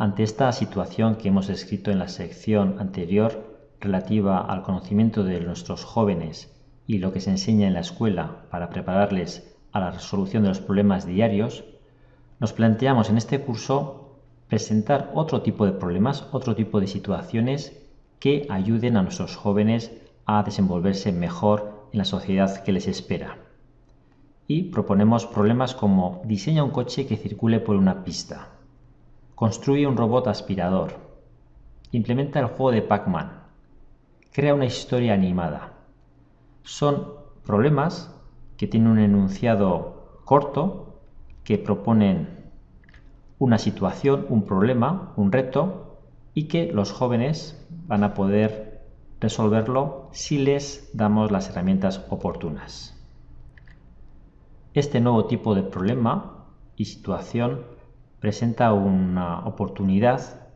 Ante esta situación que hemos escrito en la sección anterior relativa al conocimiento de nuestros jóvenes y lo que se enseña en la escuela para prepararles a la resolución de los problemas diarios, nos planteamos en este curso presentar otro tipo de problemas, otro tipo de situaciones que ayuden a nuestros jóvenes a desenvolverse mejor en la sociedad que les espera. Y proponemos problemas como diseña un coche que circule por una pista, construye un robot aspirador, implementa el juego de Pac-Man, crea una historia animada. Son problemas que tienen un enunciado corto, que proponen una situación, un problema, un reto y que los jóvenes van a poder resolverlo si les damos las herramientas oportunas. Este nuevo tipo de problema y situación presenta una oportunidad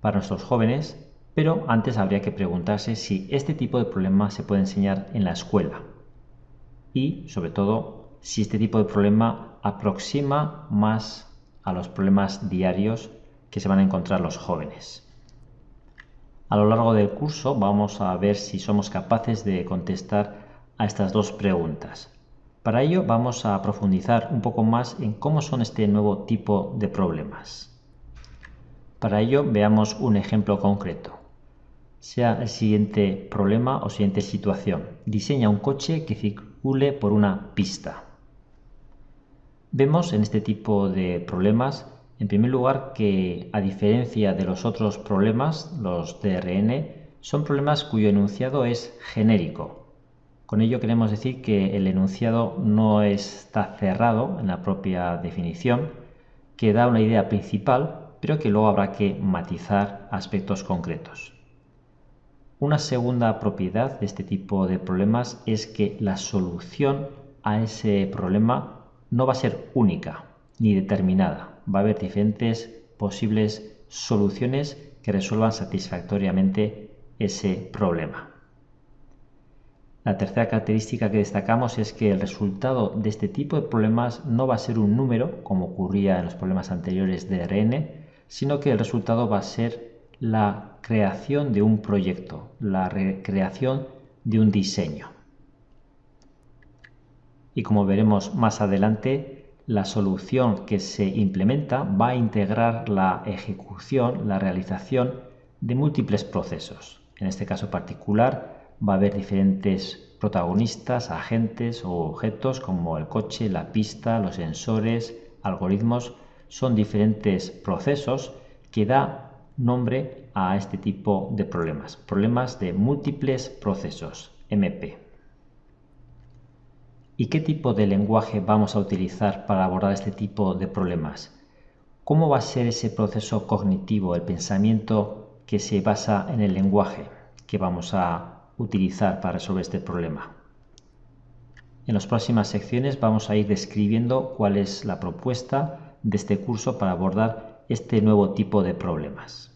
para nuestros jóvenes, pero antes habría que preguntarse si este tipo de problema se puede enseñar en la escuela y, sobre todo, si este tipo de problema aproxima más a los problemas diarios que se van a encontrar los jóvenes. A lo largo del curso vamos a ver si somos capaces de contestar a estas dos preguntas. Para ello vamos a profundizar un poco más en cómo son este nuevo tipo de problemas. Para ello veamos un ejemplo concreto. Sea el siguiente problema o siguiente situación. Diseña un coche que circule por una pista. Vemos en este tipo de problemas en primer lugar, que a diferencia de los otros problemas, los DRN, son problemas cuyo enunciado es genérico. Con ello queremos decir que el enunciado no está cerrado en la propia definición, que da una idea principal, pero que luego habrá que matizar aspectos concretos. Una segunda propiedad de este tipo de problemas es que la solución a ese problema no va a ser única ni determinada va a haber diferentes posibles soluciones que resuelvan satisfactoriamente ese problema. La tercera característica que destacamos es que el resultado de este tipo de problemas no va a ser un número, como ocurría en los problemas anteriores de RN, sino que el resultado va a ser la creación de un proyecto, la creación de un diseño. Y como veremos más adelante, la solución que se implementa va a integrar la ejecución, la realización de múltiples procesos. En este caso particular va a haber diferentes protagonistas, agentes o objetos como el coche, la pista, los sensores, algoritmos. Son diferentes procesos que da nombre a este tipo de problemas. Problemas de múltiples procesos, MP. ¿Y qué tipo de lenguaje vamos a utilizar para abordar este tipo de problemas? ¿Cómo va a ser ese proceso cognitivo, el pensamiento que se basa en el lenguaje que vamos a utilizar para resolver este problema? En las próximas secciones vamos a ir describiendo cuál es la propuesta de este curso para abordar este nuevo tipo de problemas.